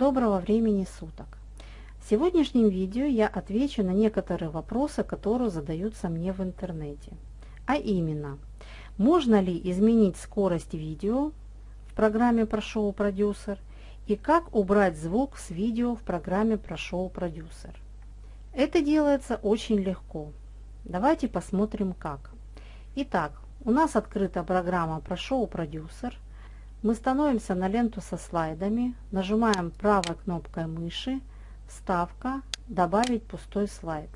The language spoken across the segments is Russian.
Доброго времени суток! В сегодняшнем видео я отвечу на некоторые вопросы, которые задаются мне в интернете. А именно, можно ли изменить скорость видео в программе ProShow Producer и как убрать звук с видео в программе ProShow Producer. Это делается очень легко. Давайте посмотрим как. Итак, у нас открыта программа ProShow Producer – мы становимся на ленту со слайдами, нажимаем правой кнопкой мыши, вставка, добавить пустой слайд.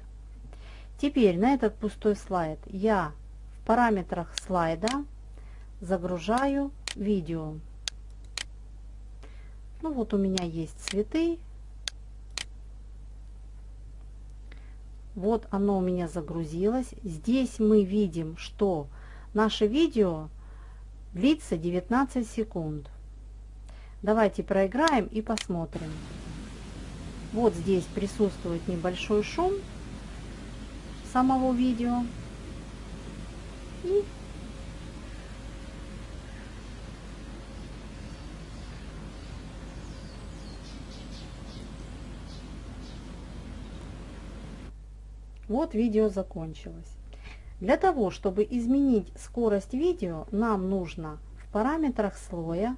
Теперь на этот пустой слайд я в параметрах слайда загружаю видео. Ну вот у меня есть цветы. Вот оно у меня загрузилось. Здесь мы видим, что наше видео длится 19 секунд. Давайте проиграем и посмотрим. Вот здесь присутствует небольшой шум самого видео. И Вот видео закончилось. Для того, чтобы изменить скорость видео, нам нужно в параметрах слоя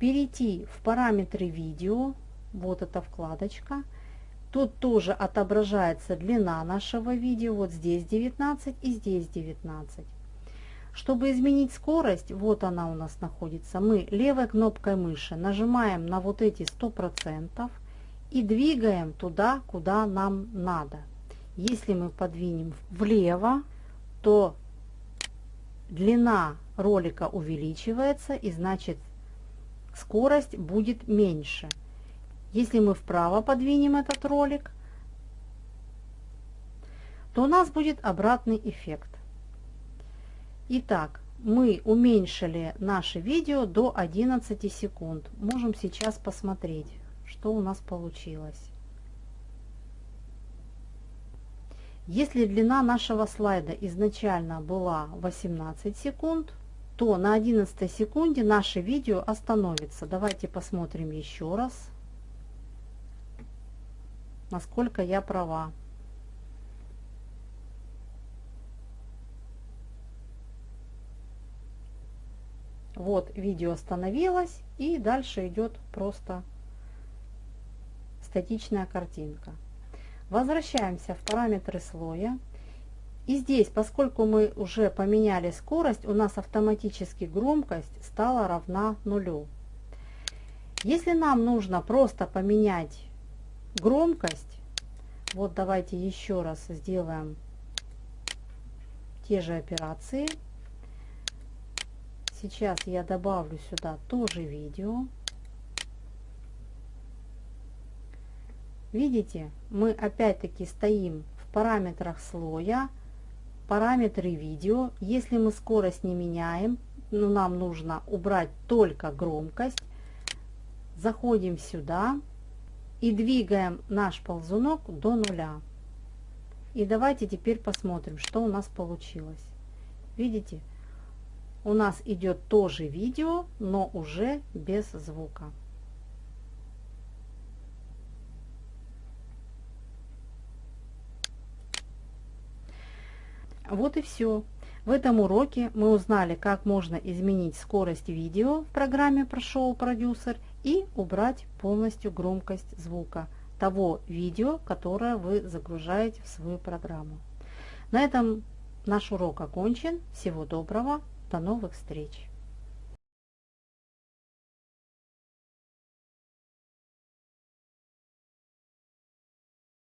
перейти в параметры видео, вот эта вкладочка. Тут тоже отображается длина нашего видео, вот здесь 19 и здесь 19. Чтобы изменить скорость, вот она у нас находится, мы левой кнопкой мыши нажимаем на вот эти 100% и двигаем туда, куда нам надо. Если мы подвинем влево, то длина ролика увеличивается и значит скорость будет меньше. Если мы вправо подвинем этот ролик, то у нас будет обратный эффект. Итак, мы уменьшили наше видео до 11 секунд. Можем сейчас посмотреть, что у нас получилось. Если длина нашего слайда изначально была 18 секунд, то на 11 секунде наше видео остановится. Давайте посмотрим еще раз, насколько я права. Вот видео остановилось и дальше идет просто статичная картинка. Возвращаемся в параметры слоя. И здесь, поскольку мы уже поменяли скорость, у нас автоматически громкость стала равна нулю. Если нам нужно просто поменять громкость, вот давайте еще раз сделаем те же операции. Сейчас я добавлю сюда тоже видео. Видите, мы опять-таки стоим в параметрах слоя, параметры видео. Если мы скорость не меняем, но нам нужно убрать только громкость, заходим сюда и двигаем наш ползунок до нуля. И давайте теперь посмотрим, что у нас получилось. Видите, у нас идет тоже видео, но уже без звука. Вот и все. В этом уроке мы узнали, как можно изменить скорость видео в программе ProShow Producer и убрать полностью громкость звука того видео, которое вы загружаете в свою программу. На этом наш урок окончен. Всего доброго. До новых встреч.